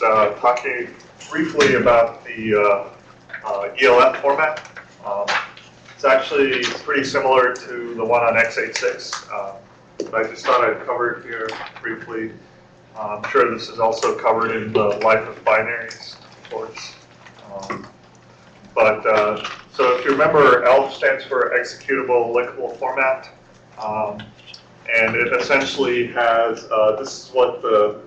uh, talking briefly about the uh, uh, ELF format. Um, it's actually pretty similar to the one on x86, uh, but I just thought I'd cover it here briefly. Uh, I'm sure this is also covered in the life of binaries course. Um, but uh, so if you remember, ELF stands for executable linkable format. Um, and it essentially has, uh, this is what the,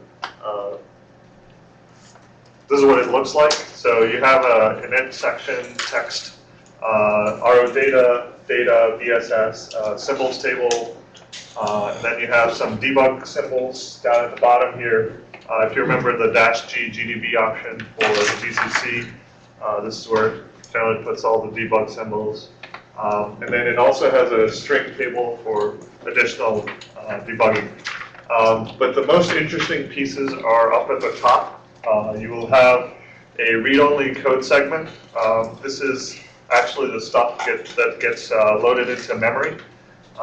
this is what it looks like. So you have a, an int section, text, uh, RO data, data, VSS, uh, symbols table, uh, and then you have some debug symbols down at the bottom here. Uh, if you remember the dash G GDB option for GCC, uh, this is where it generally puts all the debug symbols. Um, and then it also has a string table for additional uh, debugging. Um, but the most interesting pieces are up at the top. Uh, you will have a read-only code segment. Um, this is actually the stuff get, that gets uh, loaded into memory,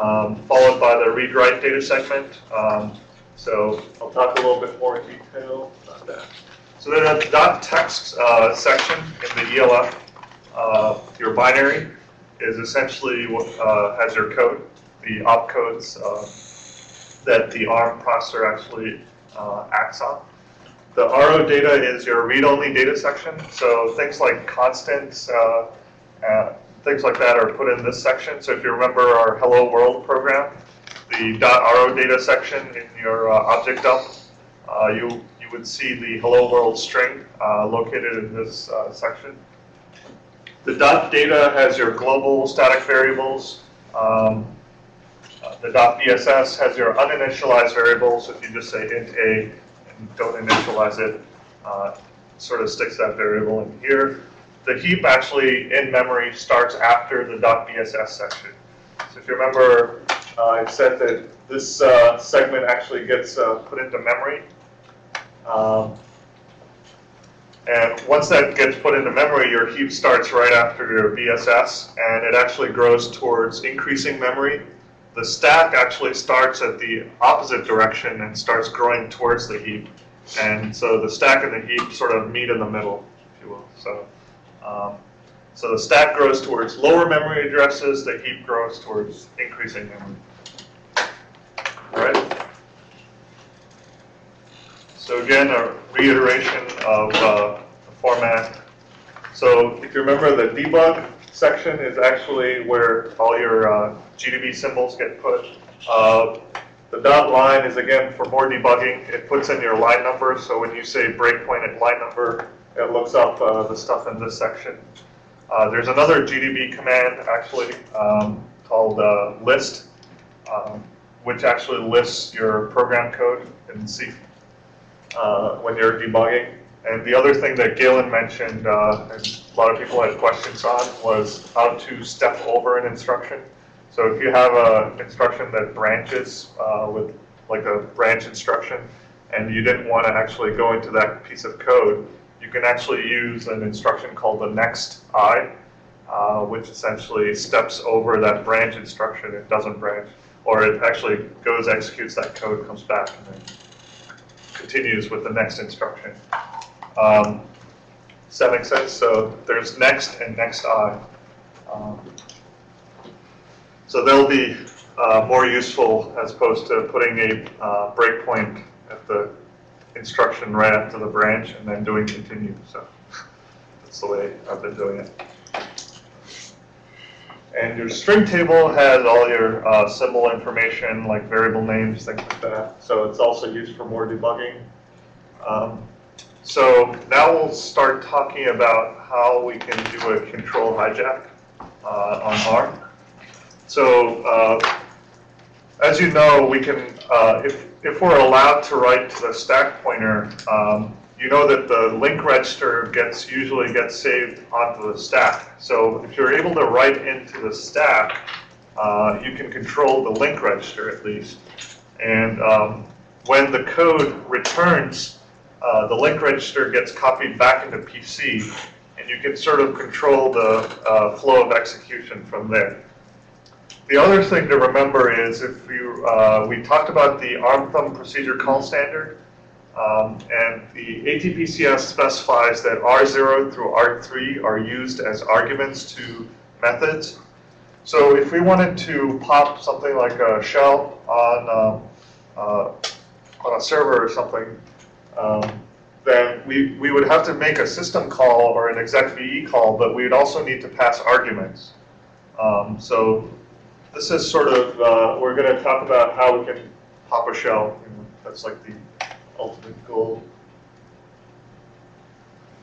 um, followed by the read-write data segment. Um, so I'll talk a little bit more in detail about that. So then at the dot text uh, section in the ELF, uh, your binary is essentially what uh, has your code, the opcodes uh, that the ARM processor actually uh, acts on. The RO data is your read-only data section, so things like constants, uh, uh, things like that are put in this section. So if you remember our Hello World program, the .ro data section in your uh, object dump, uh, you, you would see the Hello World string uh, located in this uh, section. The dot data has your global static variables. Um, the dot BSS has your uninitialized variables. If you just say int a don't initialize it, uh, sort of sticks that variable in here. The heap actually in memory starts after the BSS section. So if you remember, uh, I said that this uh, segment actually gets uh, put into memory. Um, and once that gets put into memory, your heap starts right after your BSS, and it actually grows towards increasing memory. The stack actually starts at the opposite direction and starts growing towards the heap. And so the stack and the heap sort of meet in the middle, if you will. So, um, so the stack grows towards lower memory addresses, the heap grows towards increasing memory. All right? So again, a reiteration of uh, the format. So if you remember, the debug section is actually where all your uh, GDB symbols get put. Uh, the dot line is again for more debugging. It puts in your line number, so when you say breakpoint at line number, it looks up uh, the stuff in this section. Uh, there's another GDB command actually um, called uh, list, um, which actually lists your program code in C uh, when you're debugging. And the other thing that Galen mentioned, uh, and a lot of people had questions on, was how to step over an instruction. So if you have an instruction that branches uh, with like a branch instruction, and you didn't want to actually go into that piece of code, you can actually use an instruction called the next i, uh, which essentially steps over that branch instruction. It doesn't branch, or it actually goes, executes that code, comes back, and then continues with the next instruction. Um, does that make sense? So there's next and next i. Um, so they'll be uh, more useful as opposed to putting a uh, breakpoint at the instruction right after the branch and then doing continue. So that's the way I've been doing it. And your string table has all your uh, symbol information, like variable names, things like that. So it's also used for more debugging. Um, so now we'll start talking about how we can do a control hijack uh, on ARM. So uh, as you know, we can, uh, if, if we're allowed to write to the stack pointer, um, you know that the link register gets usually gets saved onto the stack. So if you're able to write into the stack, uh, you can control the link register at least. And um, when the code returns, uh, the link register gets copied back into PC, and you can sort of control the uh, flow of execution from there. The other thing to remember is if you, uh, we talked about the ARM thumb procedure call standard, Um, and the ATPCS specifies that R0 through R3 are used as arguments to methods. So if we wanted to pop something like a shell on, uh, uh, on a server or something, um, then we, we would have to make a system call or an execve call, but we'd also need to pass arguments. Um, so this is sort of, uh, we're going to talk about how we can pop a shell. You know, that's like the ultimate goal.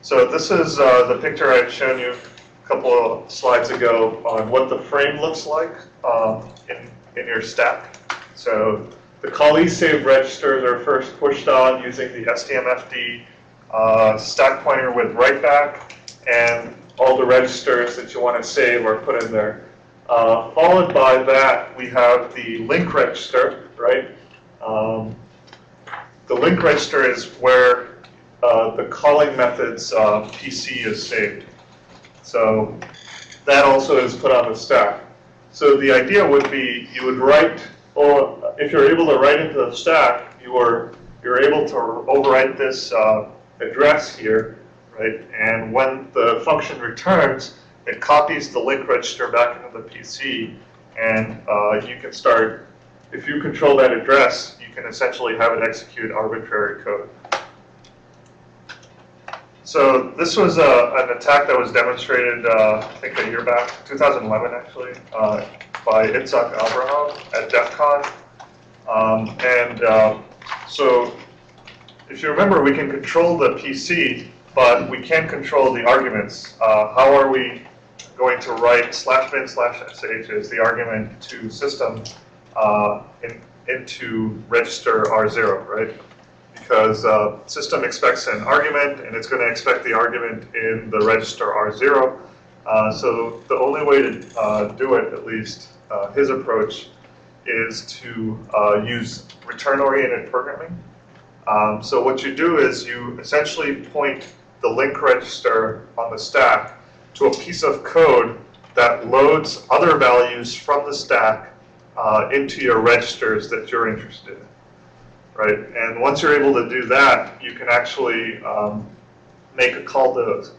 So this is uh, the picture I had shown you a couple of slides ago on what the frame looks like um, in, in your stack. So the call save registers are first pushed on using the STMFD uh, stack pointer with write back, and all the registers that you want to save are put in there. Uh, followed by that, we have the link register, right? Um, the link register is where uh, the calling method's uh, PC is saved. So that also is put on the stack. So the idea would be you would write, or if you're able to write into the stack, you are you're able to overwrite this uh, address here, right? And when the function returns, it copies the link register back into the PC, and uh, you can start, if you control that address, you can essentially have it execute arbitrary code. So this was uh, an attack that was demonstrated, uh, I think, a year back, 2011 actually, uh, by Itzhak Abraham at DEF CON. Um, and uh, so if you remember, we can control the PC, but we can't control the arguments. Uh, how are we going to write slash bin slash sh as the argument to system uh, in, into register R0, right? Because uh, system expects an argument, and it's going to expect the argument in the register R0. Uh, so the only way to uh, do it, at least uh, his approach, is to use return-oriented programming. Um, so what you do is you essentially point the link register on the stack to a piece of code that loads other values from the stack uh, into your registers that you're interested in, right? And once you're able to do that, you can actually um, make a call to the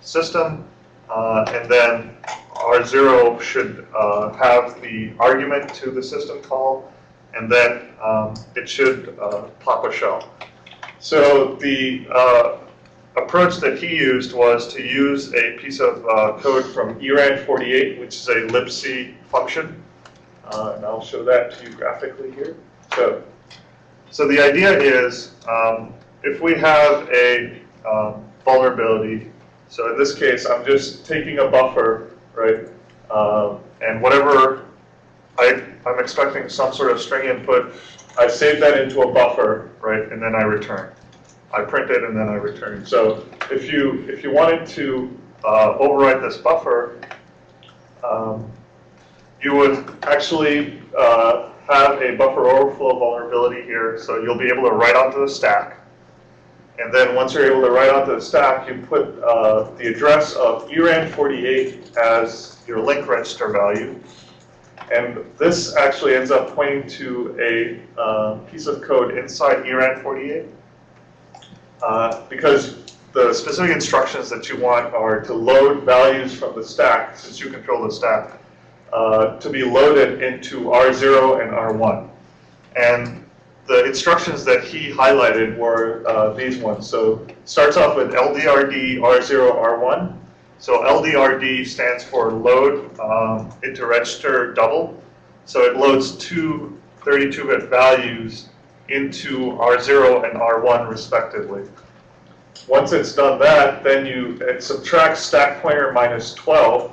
system, uh, and then R0 should uh, have the argument to the system call, and then um, it should uh, pop a shell. So the uh, approach that he used was to use a piece of uh, code from ERAN48, which is a libc function, uh, and I'll show that to you graphically here. So, so the idea is um, if we have a um, vulnerability, so in this case, I'm just taking a buffer, right, um, and whatever I, I'm expecting some sort of string input. I save that into a buffer, right, and then I return. I print it and then I return. So if you if you wanted to uh, overwrite this buffer, um, you would actually uh, have a buffer overflow vulnerability here. So you'll be able to write onto the stack. And then once you're able to write onto the stack, you put uh, the address of ERAN48 as your link register value. And this actually ends up pointing to a uh, piece of code inside ERAN48. Uh, because the specific instructions that you want are to load values from the stack, since you control the stack, uh, to be loaded into R0 and R1. And the instructions that he highlighted were uh, these ones. So starts off with LDRD R0 R1. So LDRD stands for load um, into register double. So it loads two 32-bit values into R0 and R1 respectively. Once it's done that, then you it subtracts stack pointer minus 12.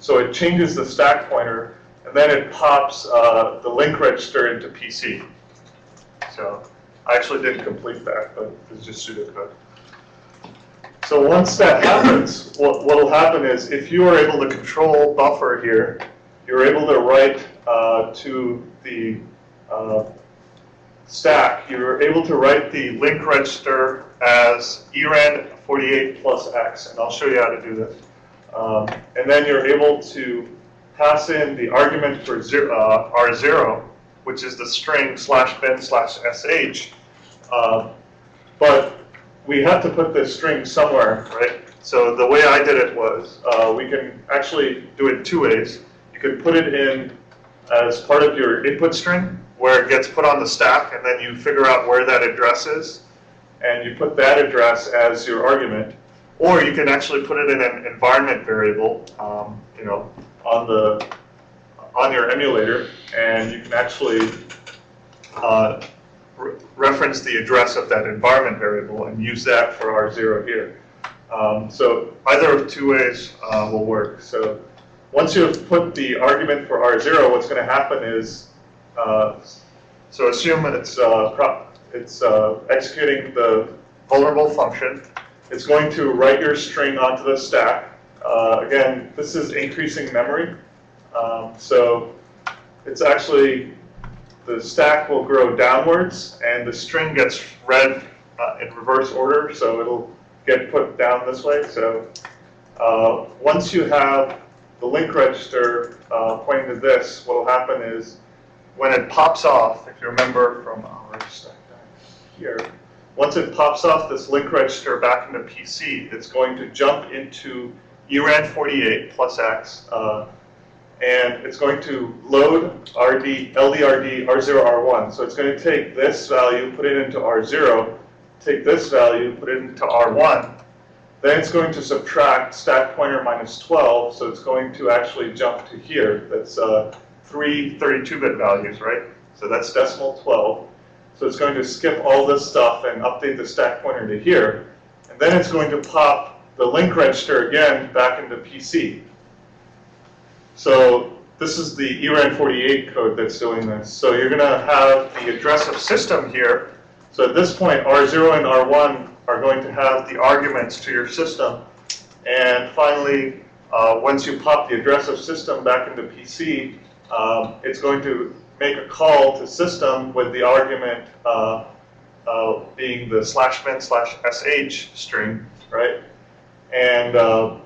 So it changes the stack pointer, and then it pops uh, the link register into PC. So I actually didn't complete that, but it's just pseudocode. So once that happens, what will happen is if you are able to control buffer here, you're able to write uh, to the uh, stack. You're able to write the link register as ERAN 48 plus X, and I'll show you how to do this. Um, and then you're able to pass in the argument for zero, uh, R0, which is the string slash bin slash sh, uh, But we have to put this string somewhere, right? So the way I did it was, uh, we can actually do it two ways. You can put it in as part of your input string, where it gets put on the stack, and then you figure out where that address is, and you put that address as your argument. Or you can actually put it in an environment variable, um, you know, on the on your emulator, and you can actually uh, re reference the address of that environment variable and use that for R0 here. Um, so either of two ways uh, will work. So once you've put the argument for R0, what's going to happen is, uh, so assume it's, uh, it's uh, executing the vulnerable function. It's going to write your string onto the stack. Uh, again, this is increasing memory. Um, so it's actually, the stack will grow downwards and the string gets read uh, in reverse order, so it'll get put down this way. So uh, once you have the link register uh, pointing to this, what will happen is when it pops off, if you remember from our stack here, once it pops off this link register back into PC, it's going to jump into ERAN 48 plus X, uh, and it's going to load RD, LDRD, R0, R1. So it's going to take this value, put it into R0, take this value, put it into R1. Then it's going to subtract stack pointer minus 12, so it's going to actually jump to here. That's uh, three 32-bit values, right? So that's decimal 12. So it's going to skip all this stuff and update the stack pointer to here. And then it's going to pop the link register again back into PC. So this is the ERAN48 code that's doing this. So you're going to have the address of system here. So at this point, R0 and R1 are going to have the arguments to your system. And finally, uh, once you pop the address of system back into PC, um, it's going to make a call to system with the argument uh, uh, being the slash bin slash sh string, right? And uh,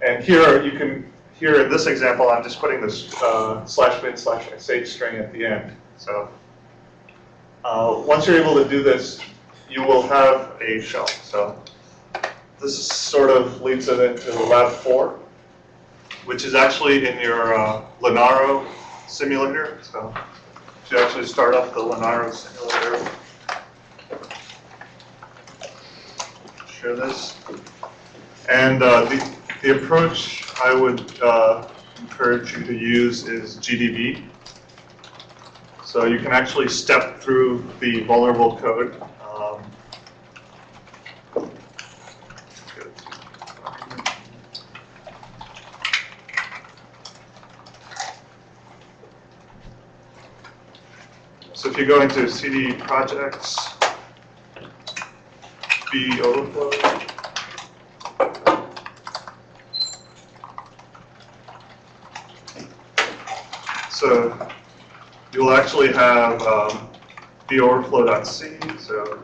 and here you can here in this example, I'm just putting this uh, slash bin slash sh string at the end. So uh, once you're able to do this, you will have a shell. So this sort of leads it into lab four, which is actually in your uh, Linaro simulator. So you actually start up the Linaro simulator. Share this. And uh, the, the approach I would uh, encourage you to use is GDB. So you can actually step through the vulnerable code. Um, so if you go into CD projects, B overflow, So you'll actually have um, the overflow.c. So,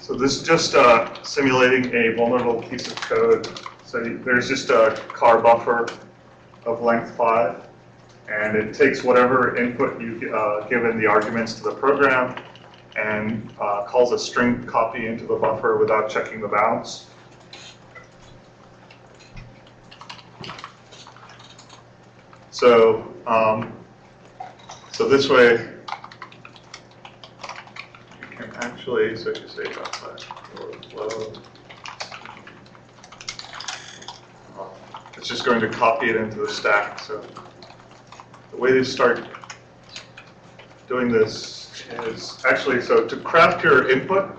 so this is just uh, simulating a vulnerable piece of code. So there's just a car buffer of length 5, and it takes whatever input you uh, given the arguments to the program and uh, calls a string copy into the buffer without checking the bounds. So, um, so this way, you can actually, so if you say outside flow. It's just going to copy it into the stack. So the way to start doing this is actually, so to craft your input,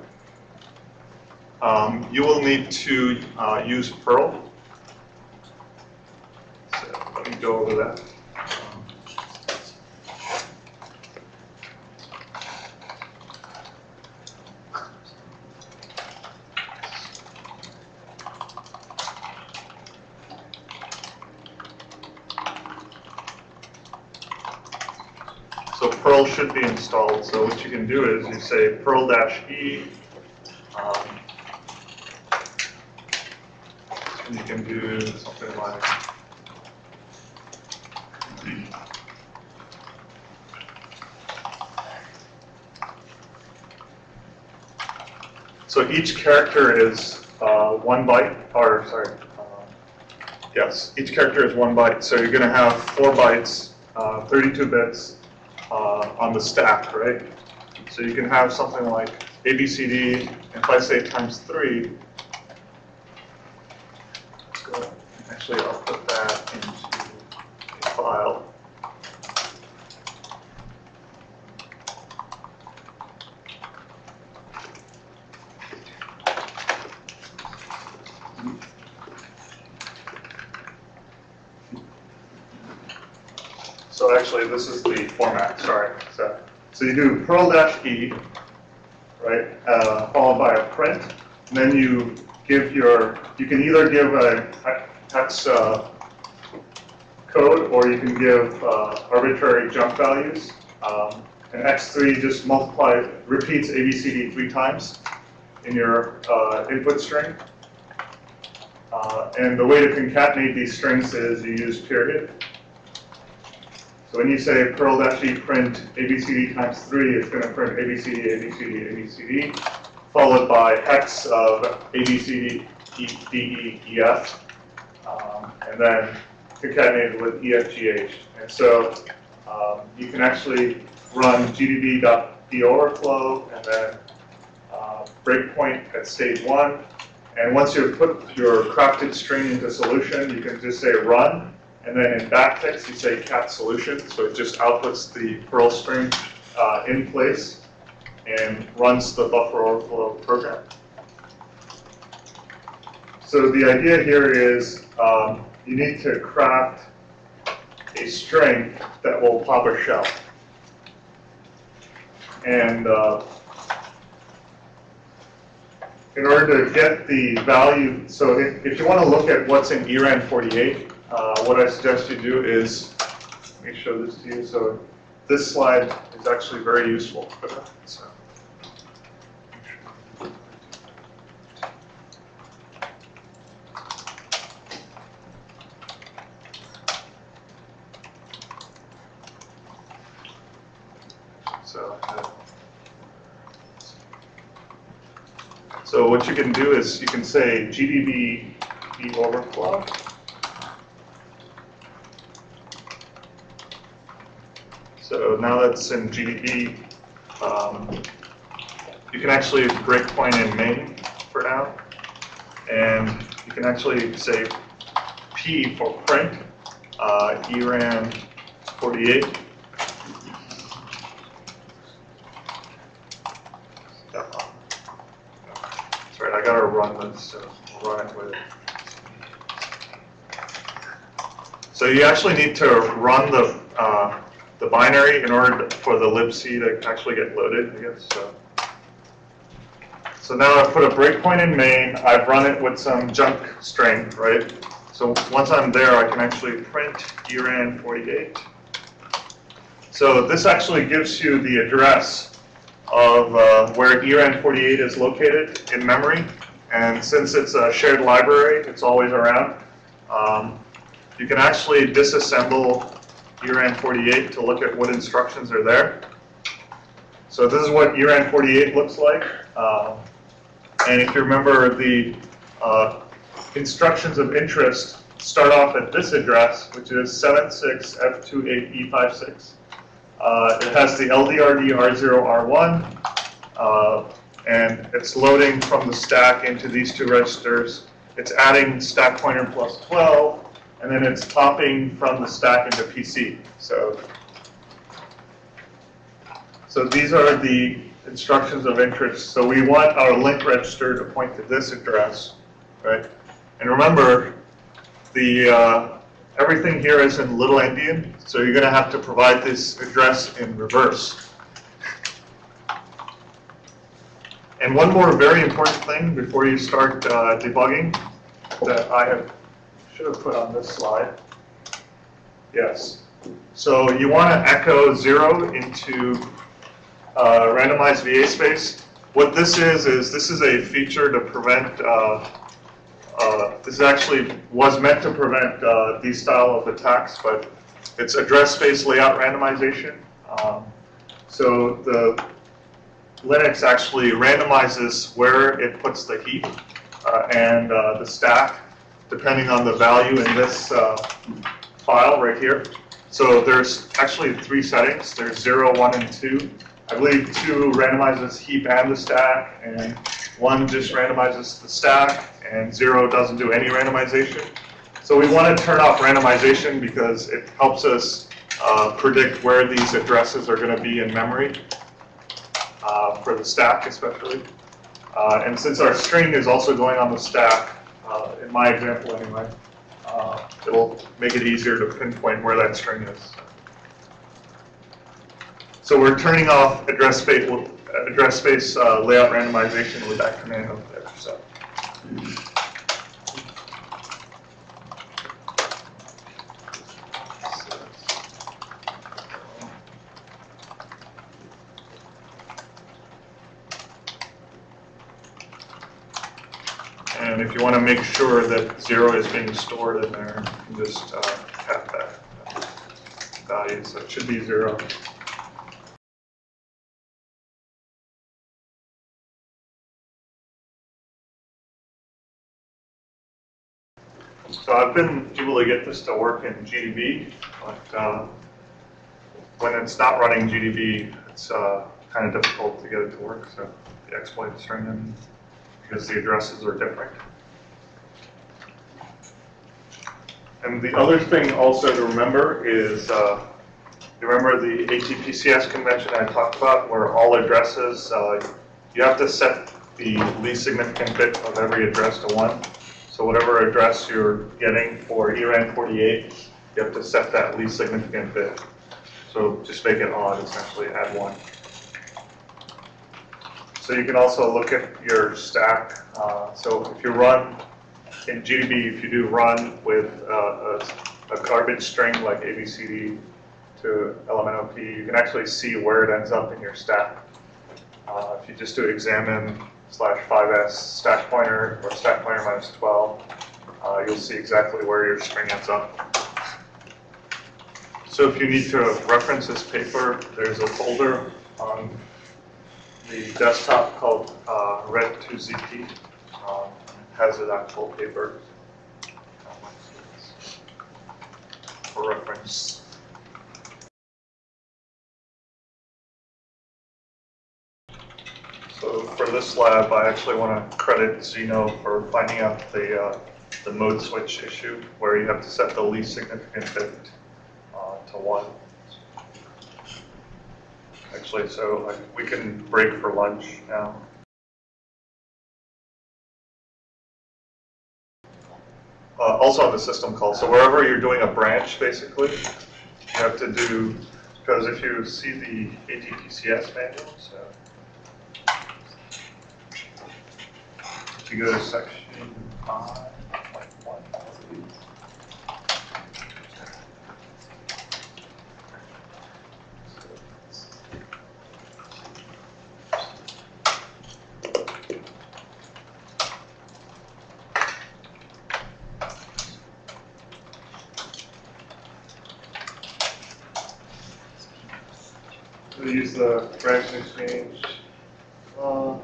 um, you will need to uh, use Perl go over that. So Perl should be installed. So what you can do is you say Perl-E, um, and you can do something like So each character is uh, one byte, or sorry, uh, yes, each character is one byte. So you're going to have four bytes, uh, 32 bits uh, on the stack, right? So you can have something like ABCD, if I say times three, let's go, actually I'll put that into a file. So actually, this is the format, sorry. So, so you do Perl dash E, right, uh, followed by a print, and then you give your, you can either give a hex uh, code, or you can give uh, arbitrary jump values. Um, and X3 just multiplies, repeats ABCD three times in your uh, input string. Uh, and the way to concatenate these strings is you use period. So when you say Perl dash E print ABCD times 3, it's going to print ABCD, ABCD, ABCD, followed by hex of ABCD, E, um, and then concatenated with EFGH. And so um, you can actually run gdb.overflow and then uh, breakpoint at stage 1. And once you've put your crafted string into solution, you can just say run, and then in backticks, you say cat solution, so it just outputs the Perl string uh, in place and runs the buffer overflow program. So the idea here is um, you need to craft a string that will pop a shell. And uh, in order to get the value, so if, if you want to look at what's in ERAN 48, uh, what I suggest you do is, let me show this to you. So this slide is actually very useful for that. So. So, what you can do is you can say GDB overflow. That's in GDB, um, you can actually breakpoint in main for now. And you can actually say P for print, uh, ERAN 48. Sorry, I gotta run this, so we'll run it with it. So you actually need to run the uh, the binary in order for the libc to actually get loaded, I guess. So. so now I've put a breakpoint in main. I've run it with some junk string, right? So once I'm there, I can actually print ERAN 48. So this actually gives you the address of uh, where ERAN 48 is located in memory. And since it's a shared library, it's always around. Um, you can actually disassemble ERAN 48 to look at what instructions are there. So this is what ERAN 48 looks like. Uh, and if you remember, the uh, instructions of interest start off at this address, which is 76F28E56. Uh, it has the LDRD R0R1, uh, and it's loading from the stack into these two registers. It's adding stack pointer plus 12, and then it's popping from the stack into PC. So, so these are the instructions of interest. So we want our link register to point to this address, right? And remember, the uh, everything here is in Little Endian, so you're going to have to provide this address in reverse. And one more very important thing before you start uh, debugging that I have should have put on this slide. Yes. So you want to echo zero into uh, randomized VA space. What this is, is this is a feature to prevent, uh, uh, this actually was meant to prevent uh, these style of attacks, but it's address space layout randomization. Um, so the, Linux actually randomizes where it puts the heap uh, and uh, the stack, depending on the value in this uh, file right here. So there's actually three settings. There's 0, 1, and 2. I believe 2 randomizes heap and the stack, and 1 just randomizes the stack, and 0 doesn't do any randomization. So we want to turn off randomization because it helps us uh, predict where these addresses are going to be in memory, uh, for the stack especially. Uh, and since our string is also going on the stack, uh, in my example anyway, uh, it'll make it easier to pinpoint where that string is. So we're turning off address space, address space uh, layout randomization with that command up there. So. And if you want to make sure that zero is being stored in there, can just uh, that value. So it should be zero. So I've been able to get this to work in GDB, but uh, when it's not running GDB, it's uh, kind of difficult to get it to work. So the exploit string in because the addresses are different. And the other thing also to remember is, uh, remember the ATPCS convention I talked about, where all addresses, uh, you have to set the least significant bit of every address to 1. So whatever address you're getting for ERAN 48, you have to set that least significant bit. So just make it odd, essentially, add 1. So you can also look at your stack. Uh, so if you run in GDB, if you do run with uh, a, a, garbage string like ABCD to LMNOP, you can actually see where it ends up in your stack. Uh, if you just do examine slash 5s stack pointer or stack pointer minus 12, uh, you'll see exactly where your string ends up. So if you need to reference this paper, there's a folder on the desktop called uh, Red2ZP. Um, has an actual paper for reference. So for this lab, I actually want to credit Zeno for finding out the uh, the mode switch issue, where you have to set the least significant bit uh, to one. Actually, so we can break for lunch now. Uh, also on the system call, so wherever you're doing a branch, basically, you have to do, because if you see the ATPCS manual, so. If you go to section 5, we use the branch exchange. Uh,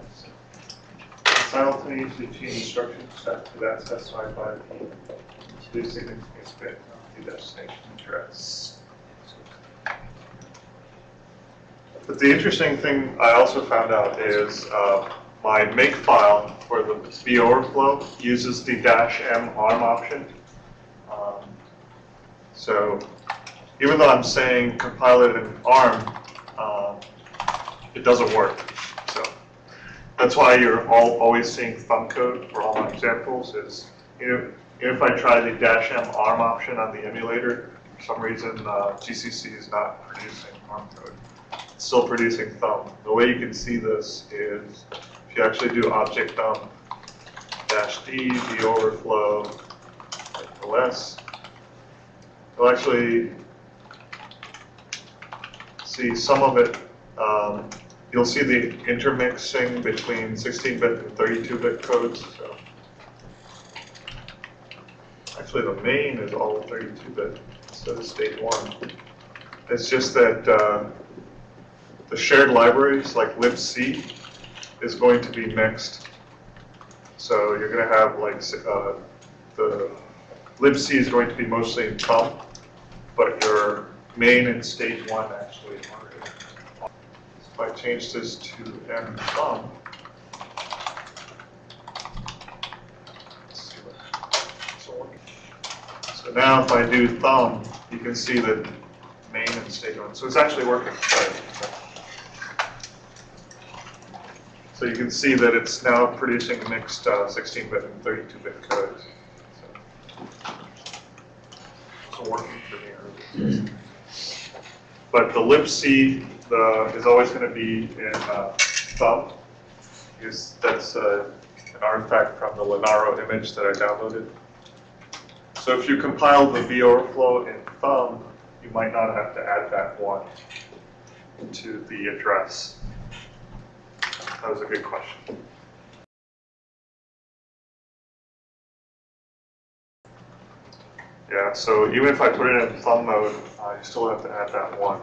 simultaneously change instruction set to that specified by the least significant bit of the destination address. But the interesting thing I also found out is uh, my make file for the B overflow uses the dash M ARM option. Um, so even though I'm saying compile it in ARM, uh, it doesn't work. So that's why you're all always seeing thumb code for all my examples is, you know, if I try the dash M ARM option on the emulator, for some reason uh, GCC is not producing ARM code. It's still producing thumb. The way you can see this is if you actually do object thumb dash D, the overflow, OS, it'll actually see some of it, um, you'll see the intermixing between 16-bit and 32-bit codes. So actually, the main is all 32-bit instead of state one. It's just that uh, the shared libraries like libc is going to be mixed. So you're going to have like uh, the libc is going to be mostly in thumb, but your main and stage one actually I change this to m what- so now if I do thumb, you can see that main and stage one, so it's actually working. So you can see that it's now producing mixed uh, 16-bit and 32-bit codes. So It's working for me. But the libc the, is always going to be in uh, thumb, because that's uh, an artifact from the Lenaro image that I downloaded. So if you compile the VOverflow in thumb, you might not have to add that one to the address. That was a good question. Yeah, so even if I put it in thumb mode, I still have to add that one.